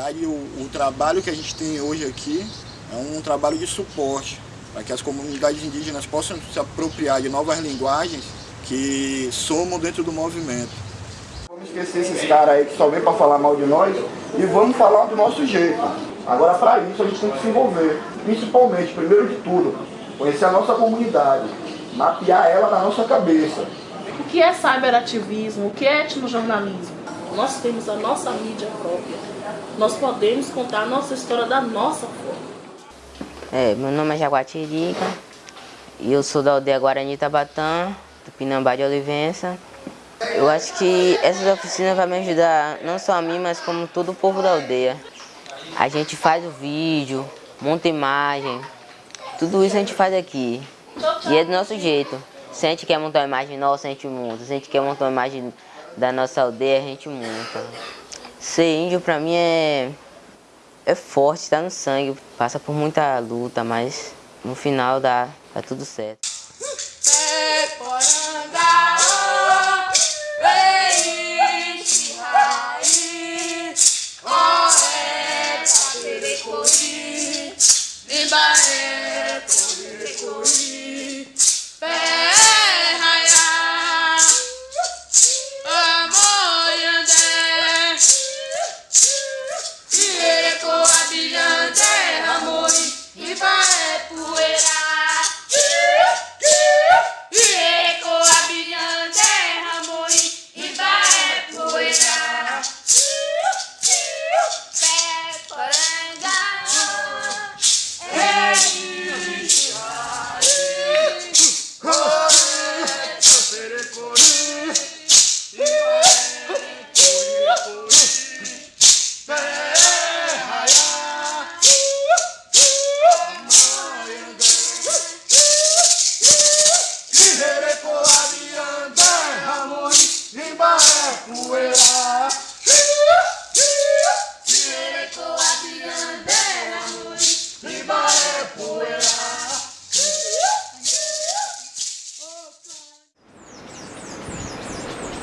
Realidade, o, o trabalho que a gente tem hoje aqui é um trabalho de suporte para que as comunidades indígenas possam se apropriar de novas linguagens que somam dentro do movimento. Vamos esquecer esses caras aí que só vêm para falar mal de nós e vamos falar do nosso jeito. Agora, para isso, a gente tem que se envolver, principalmente, primeiro de tudo, conhecer a nossa comunidade, mapear ela na nossa cabeça. O que é cyberativismo? O que é etnojornalismo? Nós temos a nossa mídia própria. Nós podemos contar a nossa história da nossa forma. É, meu nome é Jaguatirica e eu sou da aldeia Guarani Tabatã, do Pinambá de Olivença. Eu acho que essas oficinas vão me ajudar, não só a mim, mas como todo o povo da aldeia. A gente faz o vídeo, monta imagem, tudo isso a gente faz aqui. E é do nosso jeito. Se a gente quer montar uma imagem nossa, a gente monta. Se a gente quer montar uma imagem da nossa aldeia, a gente monta. Ser índio pra mim é, é forte, tá no sangue, passa por muita luta, mas no final dá, dá tudo certo.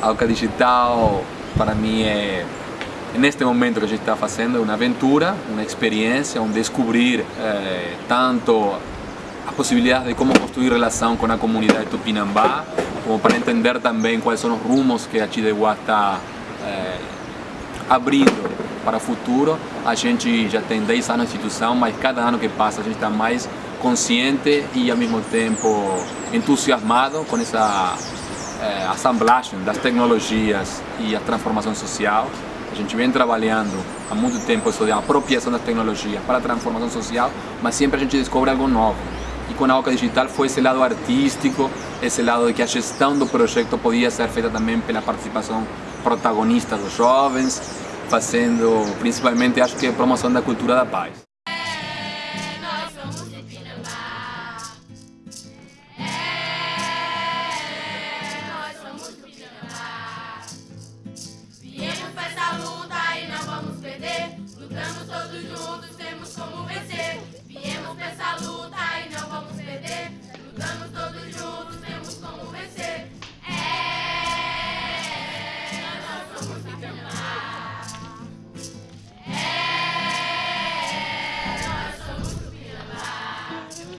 A Digital para mim é neste momento que a gente está fazendo uma aventura, uma experiência, um descobrir eh, tanto a possibilidade de como construir relação com a comunidade tupinambá, como para entender também quais são os rumos que a Chideguá está eh, abrindo para o futuro. A gente já tem 10 anos de instituição, mas cada ano que passa a gente está mais consciente e ao mesmo tempo entusiasmado com essa é, assemblagem das tecnologias e a transformação social. A gente vem trabalhando há muito tempo isso de apropriação das tecnologias para a transformação social, mas sempre a gente descobre algo novo. E com a Oca Digital foi esse lado artístico, esse lado de que a gestão do projeto podia ser feita também pela participação protagonista dos jovens, fazendo principalmente, acho que, a promoção da cultura da paz.